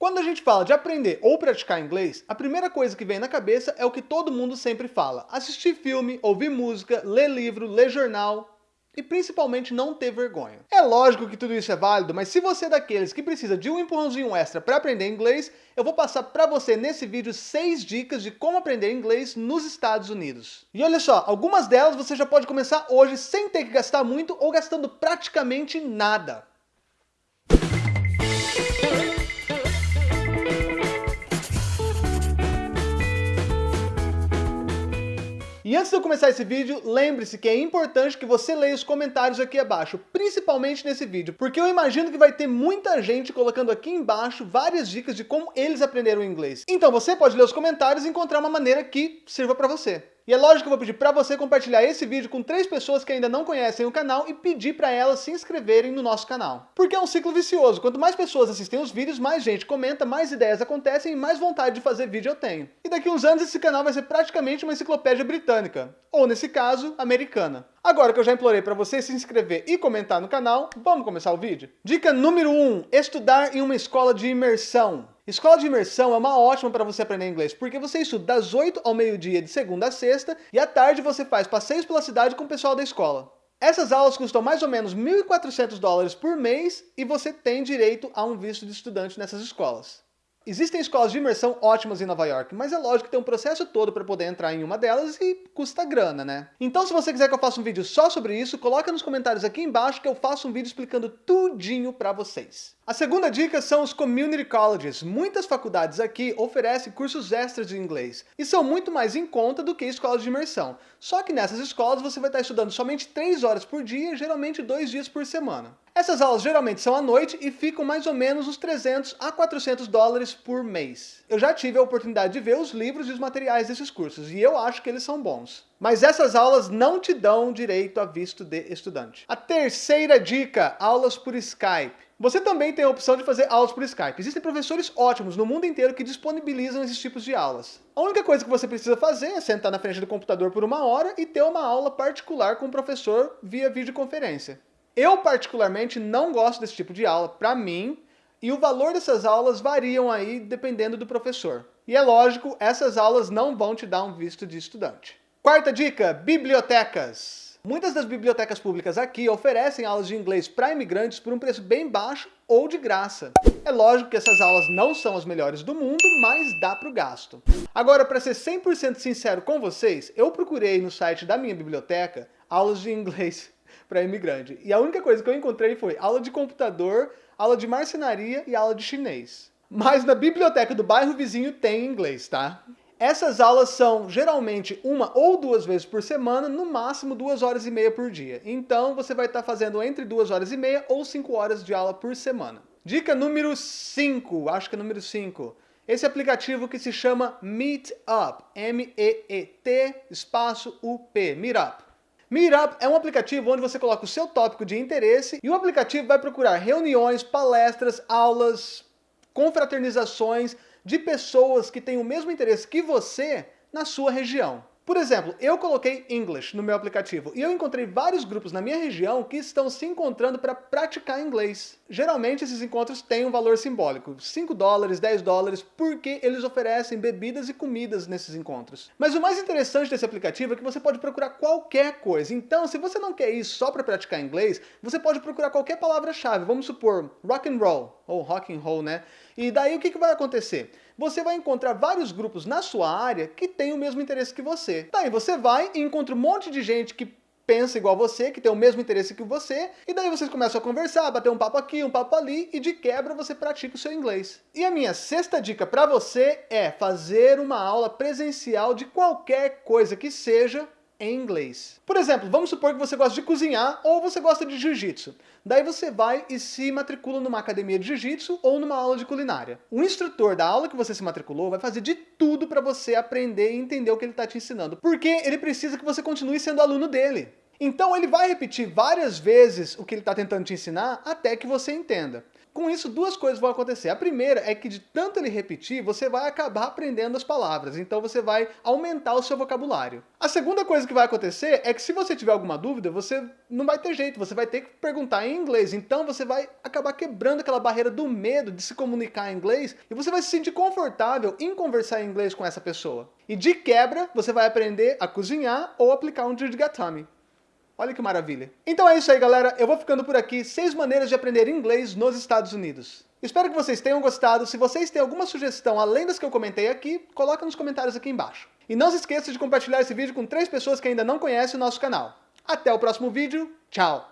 Quando a gente fala de aprender ou praticar inglês, a primeira coisa que vem na cabeça é o que todo mundo sempre fala. Assistir filme, ouvir música, ler livro, ler jornal e principalmente não ter vergonha. É lógico que tudo isso é válido, mas se você é daqueles que precisa de um empurrãozinho extra para aprender inglês, eu vou passar para você nesse vídeo 6 dicas de como aprender inglês nos Estados Unidos. E olha só, algumas delas você já pode começar hoje sem ter que gastar muito ou gastando praticamente nada. E antes de eu começar esse vídeo, lembre-se que é importante que você leia os comentários aqui abaixo, principalmente nesse vídeo, porque eu imagino que vai ter muita gente colocando aqui embaixo várias dicas de como eles aprenderam inglês. Então você pode ler os comentários e encontrar uma maneira que sirva para você. E é lógico que eu vou pedir para você compartilhar esse vídeo com três pessoas que ainda não conhecem o canal e pedir para elas se inscreverem no nosso canal. Porque é um ciclo vicioso, quanto mais pessoas assistem os vídeos, mais gente comenta, mais ideias acontecem e mais vontade de fazer vídeo eu tenho. Daqui uns anos esse canal vai ser praticamente uma enciclopédia britânica, ou nesse caso, americana. Agora que eu já implorei para você se inscrever e comentar no canal, vamos começar o vídeo? Dica número 1, um, estudar em uma escola de imersão. Escola de imersão é uma ótima para você aprender inglês, porque você estuda das 8 ao meio-dia de segunda a sexta, e à tarde você faz passeios pela cidade com o pessoal da escola. Essas aulas custam mais ou menos 1.400 dólares por mês, e você tem direito a um visto de estudante nessas escolas. Existem escolas de imersão ótimas em Nova York, mas é lógico que tem um processo todo para poder entrar em uma delas e custa grana, né? Então se você quiser que eu faça um vídeo só sobre isso, coloca nos comentários aqui embaixo que eu faço um vídeo explicando tudinho para vocês. A segunda dica são os community colleges. Muitas faculdades aqui oferecem cursos extras de inglês e são muito mais em conta do que escolas de imersão. Só que nessas escolas você vai estar estudando somente 3 horas por dia, geralmente 2 dias por semana. Essas aulas geralmente são à noite e ficam mais ou menos uns 300 a 400 dólares por mês. Eu já tive a oportunidade de ver os livros e os materiais desses cursos e eu acho que eles são bons. Mas essas aulas não te dão direito a visto de estudante. A terceira dica, aulas por Skype. Você também tem a opção de fazer aulas por Skype. Existem professores ótimos no mundo inteiro que disponibilizam esses tipos de aulas. A única coisa que você precisa fazer é sentar na frente do computador por uma hora e ter uma aula particular com o professor via videoconferência. Eu particularmente não gosto desse tipo de aula, para mim, e o valor dessas aulas variam aí dependendo do professor. E é lógico, essas aulas não vão te dar um visto de estudante. Quarta dica, bibliotecas. Muitas das bibliotecas públicas aqui oferecem aulas de inglês para imigrantes por um preço bem baixo ou de graça. É lógico que essas aulas não são as melhores do mundo, mas dá para o gasto. Agora, para ser 100% sincero com vocês, eu procurei no site da minha biblioteca aulas de inglês para imigrante. E a única coisa que eu encontrei foi aula de computador, aula de marcenaria e aula de chinês. Mas na biblioteca do bairro vizinho tem inglês, tá? Essas aulas são geralmente uma ou duas vezes por semana, no máximo duas horas e meia por dia. Então você vai estar fazendo entre duas horas e meia ou cinco horas de aula por semana. Dica número 5, acho que é número 5. Esse aplicativo que se chama Meetup, M-E-E-T, espaço U-P, Meetup. Meetup é um aplicativo onde você coloca o seu tópico de interesse e o aplicativo vai procurar reuniões, palestras, aulas, confraternizações, de pessoas que têm o mesmo interesse que você na sua região. Por exemplo, eu coloquei English no meu aplicativo e eu encontrei vários grupos na minha região que estão se encontrando para praticar inglês. Geralmente esses encontros têm um valor simbólico, 5 dólares, 10 dólares, porque eles oferecem bebidas e comidas nesses encontros. Mas o mais interessante desse aplicativo é que você pode procurar qualquer coisa. Então, se você não quer ir só para praticar inglês, você pode procurar qualquer palavra-chave. Vamos supor, rock and roll, ou rock and roll, né? E daí o que, que vai acontecer? Você vai encontrar vários grupos na sua área que têm o mesmo interesse que você. Daí você vai e encontra um monte de gente que pensa igual você, que tem o mesmo interesse que você, e daí vocês começam a conversar, bater um papo aqui, um papo ali, e de quebra você pratica o seu inglês. E a minha sexta dica para você é fazer uma aula presencial de qualquer coisa que seja em inglês. Por exemplo, vamos supor que você gosta de cozinhar ou você gosta de jiu-jitsu. Daí você vai e se matricula numa academia de jiu-jitsu ou numa aula de culinária. O instrutor da aula que você se matriculou vai fazer de tudo para você aprender e entender o que ele está te ensinando, porque ele precisa que você continue sendo aluno dele. Então ele vai repetir várias vezes o que ele está tentando te ensinar até que você entenda. Com isso, duas coisas vão acontecer. A primeira é que de tanto ele repetir, você vai acabar aprendendo as palavras, então você vai aumentar o seu vocabulário. A segunda coisa que vai acontecer é que se você tiver alguma dúvida, você não vai ter jeito, você vai ter que perguntar em inglês, então você vai acabar quebrando aquela barreira do medo de se comunicar em inglês e você vai se sentir confortável em conversar em inglês com essa pessoa. E de quebra, você vai aprender a cozinhar ou aplicar um Dirgatami. Olha que maravilha. Então é isso aí, galera. Eu vou ficando por aqui. Seis maneiras de aprender inglês nos Estados Unidos. Espero que vocês tenham gostado. Se vocês têm alguma sugestão além das que eu comentei aqui, coloca nos comentários aqui embaixo. E não se esqueça de compartilhar esse vídeo com três pessoas que ainda não conhecem o nosso canal. Até o próximo vídeo. Tchau!